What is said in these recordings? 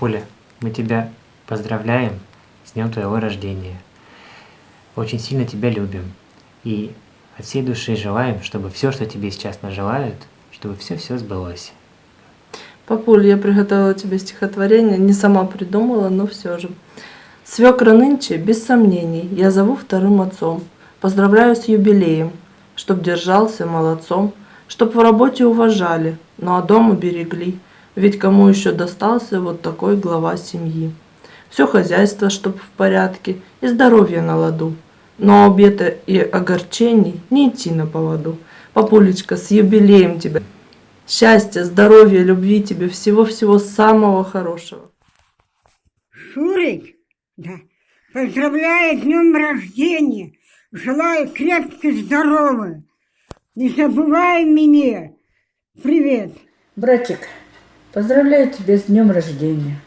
Папуля, мы тебя поздравляем с днем твоего рождения. Очень сильно тебя любим. И от всей души желаем, чтобы все, что тебе сейчас нажелают, чтобы все-все сбылось. Папуль, я приготовила тебе стихотворение, не сама придумала, но все же. Свекра нынче, без сомнений, я зову вторым отцом. Поздравляю с юбилеем, чтоб держался молодцом, чтоб в работе уважали, ну а дом уберегли. Ведь кому еще достался вот такой глава семьи? Все хозяйство, чтоб в порядке, и здоровье на ладу. Но обета и огорчений не идти на поводу. Папулечка, с юбилеем тебя! Счастья, здоровья, любви тебе, всего-всего самого хорошего. Шурик, да, поздравляю с днем рождения. Желаю крепко здоровья. Не забывай меня. Привет. Братик, поздравляю тебя с днем рождения.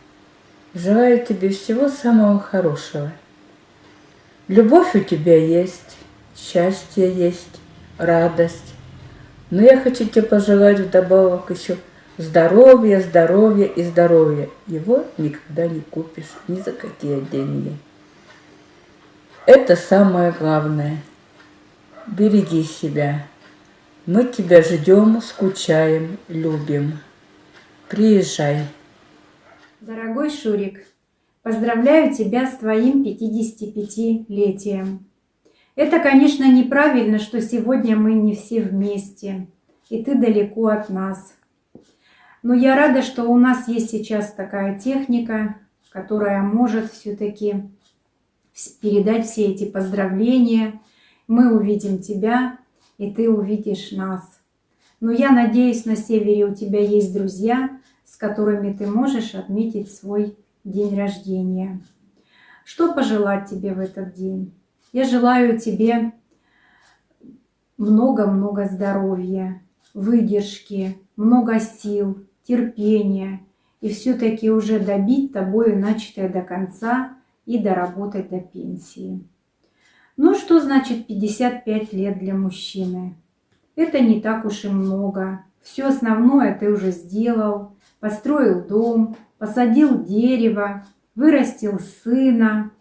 Желаю тебе всего самого хорошего. Любовь у тебя есть, счастье есть, радость. Но я хочу тебе пожелать вдобавок еще здоровья, здоровья и здоровья. Его никогда не купишь ни за какие деньги. Это самое главное. Береги себя. Мы тебя ждем, скучаем, любим. Приезжай. Дорогой Шурик, поздравляю тебя с твоим 55-летием. Это, конечно, неправильно, что сегодня мы не все вместе, и ты далеко от нас. Но я рада, что у нас есть сейчас такая техника, которая может все-таки передать все эти поздравления. Мы увидим тебя, и ты увидишь нас. Но я надеюсь, на севере у тебя есть друзья, с которыми ты можешь отметить свой день рождения. Что пожелать тебе в этот день? Я желаю тебе много-много здоровья, выдержки, много сил, терпения и все-таки уже добить тобою начатое до конца и доработать до пенсии. Ну что значит 55 лет для мужчины? Это не так уж и много. Все основное ты уже сделал. Построил дом, посадил дерево, вырастил сына,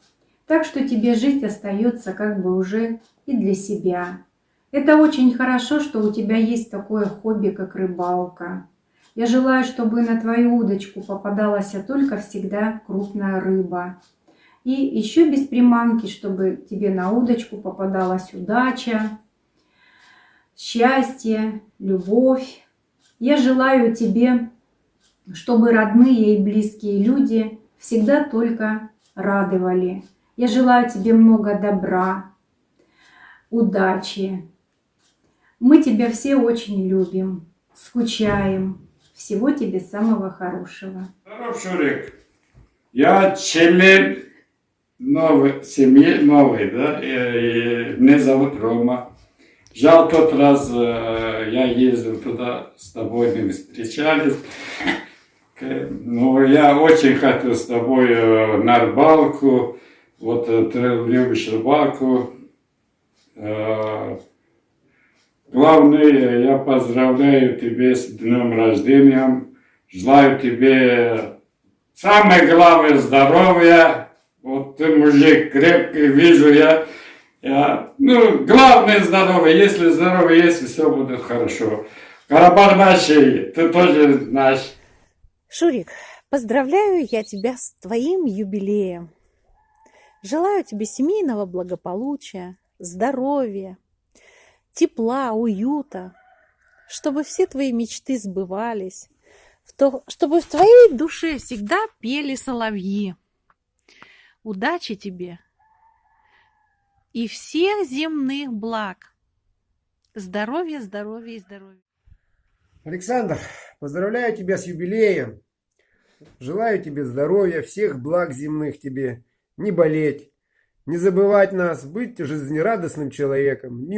так что тебе жить остается как бы уже и для себя. Это очень хорошо, что у тебя есть такое хобби, как рыбалка. Я желаю, чтобы на твою удочку попадалась только всегда крупная рыба. И еще без приманки, чтобы тебе на удочку попадалась удача, счастье, любовь. Я желаю тебе, чтобы родные и близкие люди всегда только радовали. Я желаю тебе много добра, удачи. Мы тебя все очень любим, скучаем. Всего тебе самого хорошего. Здоров, Шурик. Я член новой семьи, новой, да, и, и меня зовут Рома. Жаль, тот раз э, я ездил туда с тобой, мы встречались. Но я очень хотел с тобой э, на рыбалку. Вот э, ты любишь рыбалку. Э, главное, я поздравляю тебя с днем рождения. Желаю тебе самое главное здоровья. Вот ты мужик крепкий, вижу я. я ну, главное здоровье. Если здоровье есть, все будет хорошо. Карабар нашей, ты тоже наш. Шурик, поздравляю я тебя с твоим юбилеем. Желаю тебе семейного благополучия, здоровья, тепла, уюта, чтобы все твои мечты сбывались, чтобы в твоей душе всегда пели соловьи. Удачи тебе и всех земных благ. Здоровья, здоровья и здоровья. Александр, поздравляю тебя с юбилеем. Желаю тебе здоровья, всех благ земных тебе не болеть, не забывать нас, быть жизнерадостным человеком.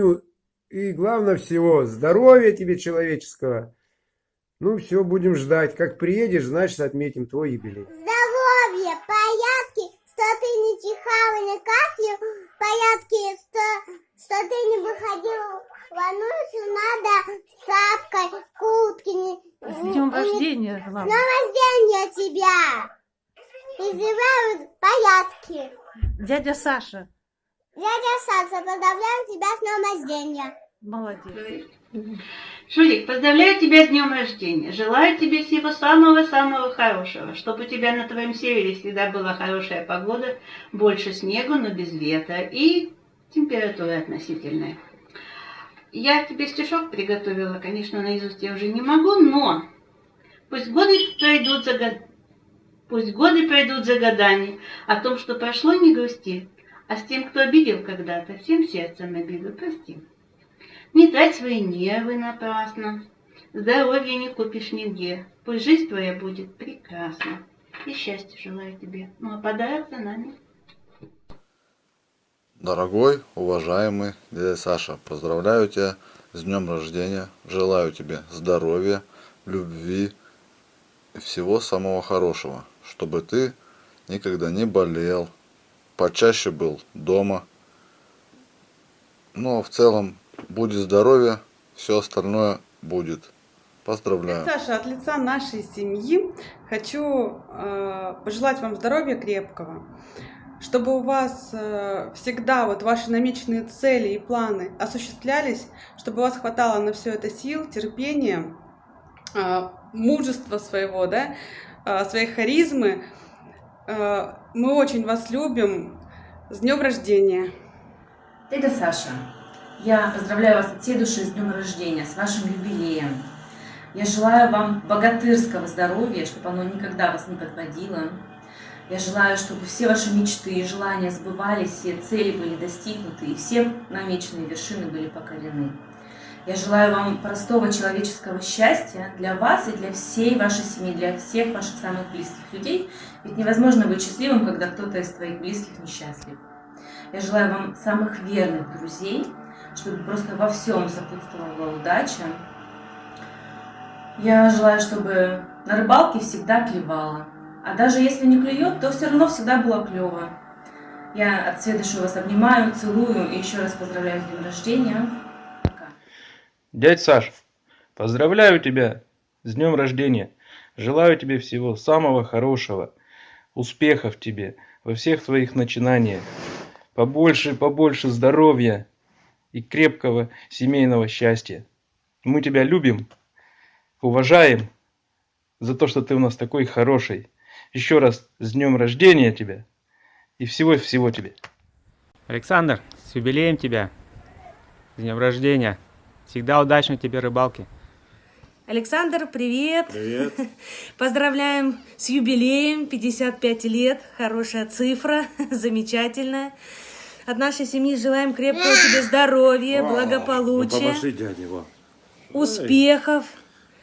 И главное всего, здоровья тебе человеческого. Ну все, будем ждать. Как приедешь, значит отметим твой юбилей. Здоровья, порядки, что ты не чихал на кафе, порядки, что, что ты не выходил в ануссу, надо сапкой, куртки. С днем рождения, главное. С днем рождения тебя! и желаю порядки. Дядя Саша, Дядя Саша, поздравляю тебя с днем рождения. молодец. Шурик, поздравляю тебя с днем рождения. Желаю тебе всего самого-самого хорошего, чтобы у тебя на твоем севере всегда была хорошая погода, больше снегу, но без ветра и температура относительная. Я тебе стишок приготовила, конечно, наизусть я уже не могу, но пусть годы пройдут за год... Пусть годы пройдут за годами, о том, что прошло, не грусти, а с тем, кто обидел когда-то, всем сердцем обиду прости. Не трать свои нервы напрасно, здоровья не купишь нигде, пусть жизнь твоя будет прекрасна. И счастья желаю тебе. Ну а подарок за нами. Дорогой, уважаемый дядя Саша, поздравляю тебя с днем рождения, желаю тебе здоровья, любви и всего самого хорошего, чтобы ты никогда не болел, почаще был дома. Ну а в целом, будет здоровье, все остальное будет. Поздравляю. Саша, от лица нашей семьи хочу э, пожелать вам здоровья крепкого, чтобы у вас э, всегда вот ваши намеченные цели и планы осуществлялись, чтобы у вас хватало на все это сил, терпения, э, мужества своего, да, э, своей харизмы. Э, мы очень вас любим. С днем рождения! Дядя Саша, я поздравляю вас от всей души с днем рождения, с вашим юбилеем. Я желаю вам богатырского здоровья, чтобы оно никогда вас не подводило. Я желаю, чтобы все ваши мечты и желания сбывались, все цели были достигнуты и все намеченные вершины были покорены. Я желаю вам простого человеческого счастья для вас и для всей вашей семьи, для всех ваших самых близких людей. Ведь невозможно быть счастливым, когда кто-то из твоих близких несчастлив. Я желаю вам самых верных друзей, чтобы просто во всем сопутствовала удача. Я желаю, чтобы на рыбалке всегда клевало. А даже если не клюет, то все равно всегда было клево. Я от всей вас обнимаю, целую и еще раз поздравляю с днем рождения. Дядь Саш, поздравляю тебя с днем рождения. Желаю тебе всего самого хорошего, успехов тебе во всех твоих начинаниях. Побольше, побольше здоровья и крепкого семейного счастья. Мы тебя любим, уважаем за то, что ты у нас такой хороший. Еще раз с днем рождения тебя и всего-всего тебе. Александр, с юбилеем тебя. С днем рождения. Всегда удачной тебе рыбалки. Александр, привет! Привет. Поздравляем с юбилеем, 55 лет, хорошая цифра, замечательная. От нашей семьи желаем крепкого тебе здоровья, Ну, благополучия, помаши дяде, во. успехов.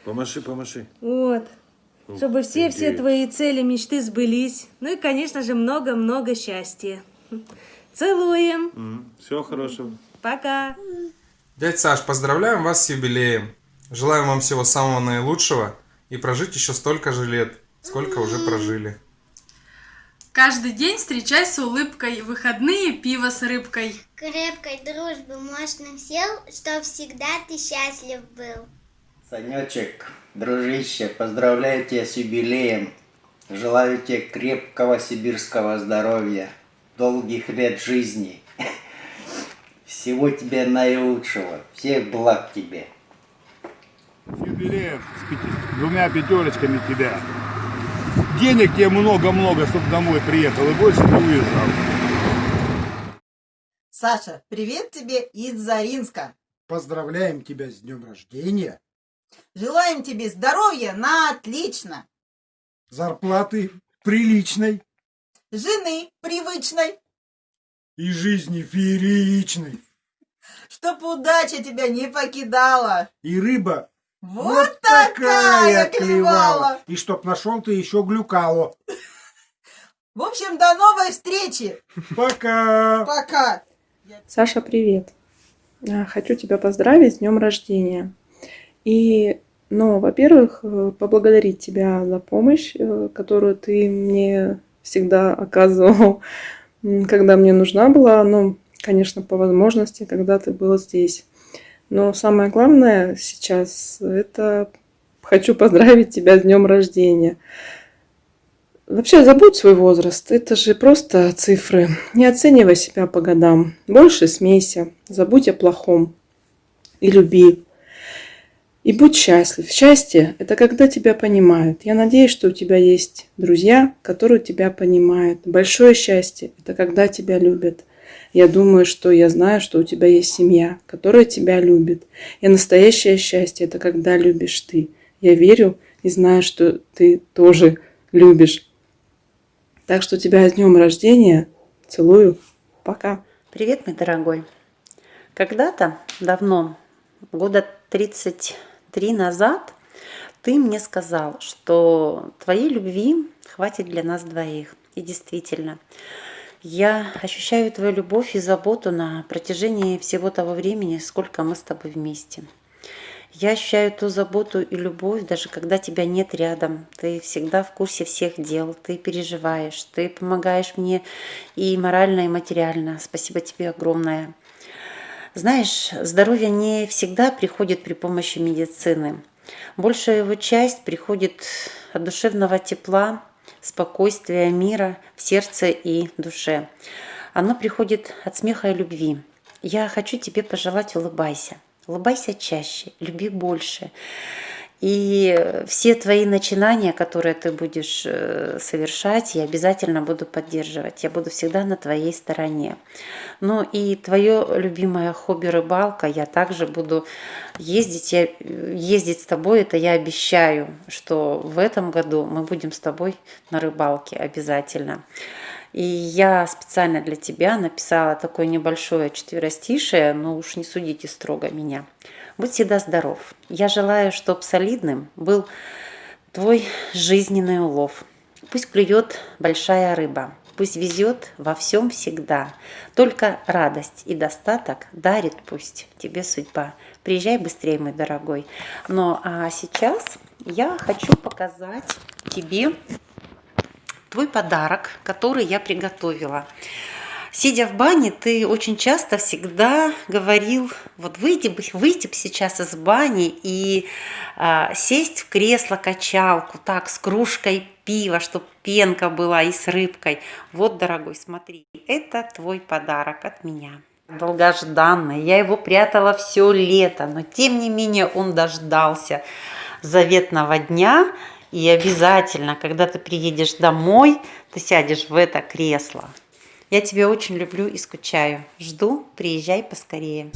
Помаши, помаши. Вот. Чтобы все-все твои цели, мечты сбылись. Ну и, конечно же, много-много счастья. Целуем. Всего хорошего. Пока. Дядь Саш, поздравляем вас с юбилеем. Желаем вам всего самого наилучшего и прожить еще столько же лет, сколько уже прожили. Каждый день встречай с улыбкой, выходные пиво с рыбкой. Крепкой дружбы, мощных сил, чтоб всегда ты счастлив был. Санечек, дружище, поздравляю тебя с юбилеем. Желаю тебе крепкого сибирского здоровья, долгих лет жизни. Всего тебе наилучшего, всех благ тебе. С юбилеем, с, пяти- с двумя пятерочками тебя. Денег тебе много-много, чтобы домой приехал и больше не уезжал. Саша, привет тебе из Заринска. Поздравляем тебя с днем рождения, Желаем тебе здоровья на отлично, зарплаты приличной жены привычной, и жизни фееричной. чтоб удача тебя не покидала. И рыба Вот, такая клевала. И чтоб нашел ты еще глюкало. В общем, до новой встречи. Пока. Пока. Саша, привет. А, Хочу тебя поздравить с днем рождения. И, ну, во-первых, э, поблагодарить тебя за помощь, э, которую ты мне всегда оказывал, когда мне нужна была, ну, конечно, по возможности, когда ты был здесь. Но самое главное сейчас это хочу поздравить тебя с днем рождения. Вообще забудь свой возраст, это же просто цифры. Не оценивай себя по годам. Больше смейся, забудь о плохом и люби. И будь счастлив. Счастье – это когда тебя понимают. Я надеюсь, что у тебя есть друзья, которые тебя понимают. Большое счастье – это когда тебя любят. Я думаю, что я знаю, что у тебя есть семья, которая тебя любит. И настоящее счастье – это когда любишь ты. Я верю и знаю, что ты тоже любишь. Так что тебя с днем рождения. Целую. Пока. Привет, мой дорогой. Когда-то, давно, года 33 назад, ты мне сказал, что твоей любви хватит для нас двоих. И действительно, я ощущаю твою любовь и заботу на протяжении всего того времени, сколько мы с тобой вместе. Я ощущаю ту заботу и любовь, даже когда тебя нет рядом. Ты всегда в курсе всех дел, ты переживаешь, ты помогаешь мне и морально, и материально. Спасибо тебе огромное. Знаешь, здоровье не всегда приходит при помощи медицины. Большая его часть приходит от душевного тепла, спокойствия, мира в сердце и душе. Оно приходит от смеха и любви. Я хочу тебе пожелать улыбайся. Улыбайся чаще, люби больше. И все твои начинания, которые ты будешь э, совершать, я обязательно буду поддерживать. Я буду всегда на твоей стороне. Ну и твое любимое хобби рыбалка, я также буду ездить, я, ездить с тобой, это я обещаю, что в этом году мы будем с тобой на рыбалке обязательно. И я специально для тебя написала такое небольшое четверостишее, но уж не судите строго меня. Будь всегда здоров. Я желаю, чтобы солидным был твой жизненный улов. Пусть клюет большая рыба, пусть везет во всем всегда. Только радость и достаток дарит пусть тебе судьба. Приезжай быстрее, мой дорогой. Ну а сейчас я хочу показать тебе твой подарок, который я приготовила. Сидя в бане, ты очень часто всегда говорил, вот выйти бы, выйти бы сейчас из бани и а, сесть в кресло-качалку, так, с кружкой пива, чтобы пенка была и с рыбкой. Вот, дорогой, смотри, это твой подарок от меня. Долгожданный, я его прятала все лето, но тем не менее он дождался заветного дня, и обязательно, когда ты приедешь домой, ты сядешь в это кресло. Я тебя очень люблю и скучаю. Жду, приезжай поскорее.